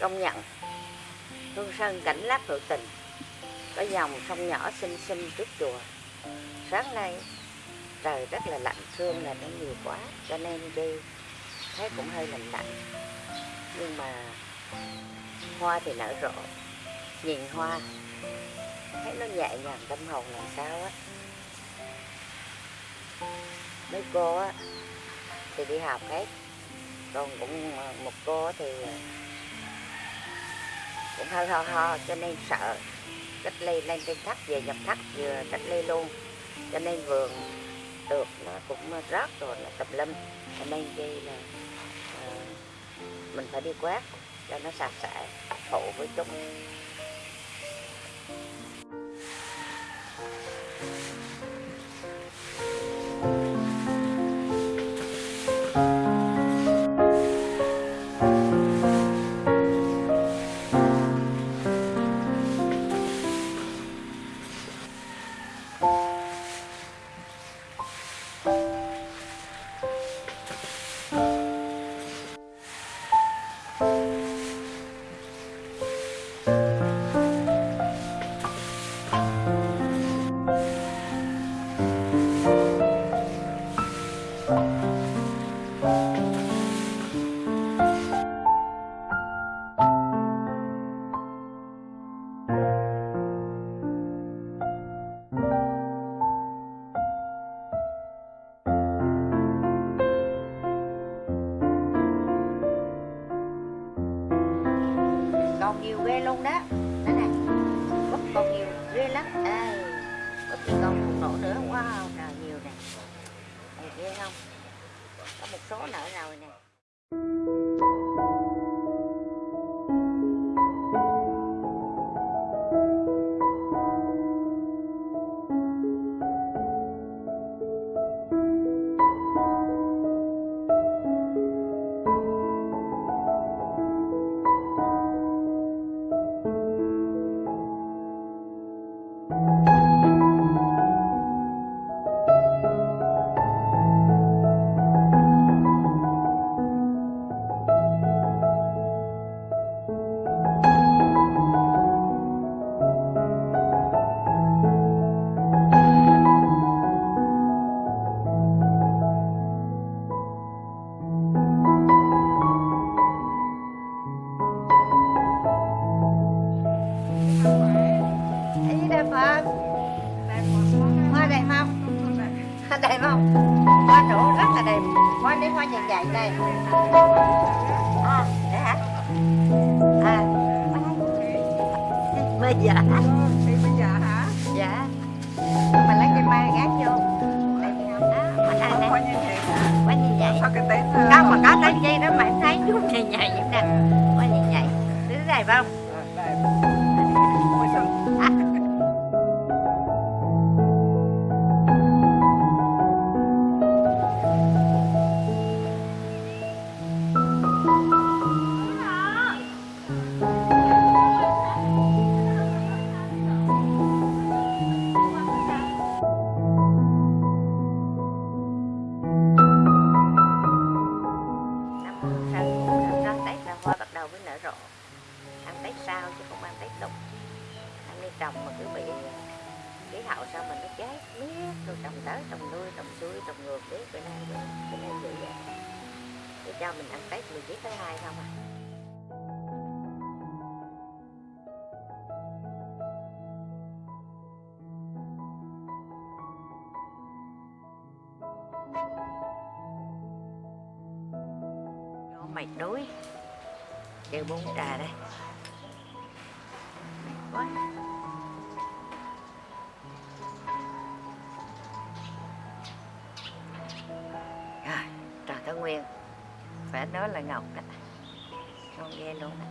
công nhận. Hương sơn cảnh lát hữu tình. Có dòng sông nhỏ xinh xinh trước chùa. Sáng nay, trời rất là lạnh sương là nó nhiều quá, cho nên đi. Thấy cũng hơi lạnh lạnh. Nhưng mà hoa thì nở rộ, nhìn hoa. Thấy nó nhẹ nhàng, tâm hồn làm sao á. Mấy cô á, thì đi học hết. Còn cũng ờ, một cô thì cũng hơi ho ho cho nên sợ. Cách ly lên trên thắt về nhập thắt vừa cách ly luôn. Cho nên vườn được nó cũng rớt rồi là tùm lum. Cho nên đây là uh, mình phải đi quét cho nó sạch sẽ phụ với chúng. Còn nhiều ghê luôn đó. Đó nè. Búp còn nhiều ghê lắm. Ê, búp chỉ còn một nổ nữa quá Đến hoa dày dày này. À, để hả? À Bây giờ Dạ. Mình lấy cây mai gác vô. Đây này nè Hoa như vậy Không mà có cái dây đó mà em thấy chút nhầy nhầy vậy nè. Hoa như vậy Thứ này phải không? năm trồng mà cứ bị khí hậu sao mình nó cháy miết, rồi trồng tới trồng nuôi trồng xuôi, trồng ngược, biết bữa nay rồi cho nên vậy vậy để cho mình ăn tết mình biết tới hai không à. Mệt đuối. Chơi bún trà đây. Mệt quá Nguyên. Phải nói là ngọc đó. Con ghê luôn đó.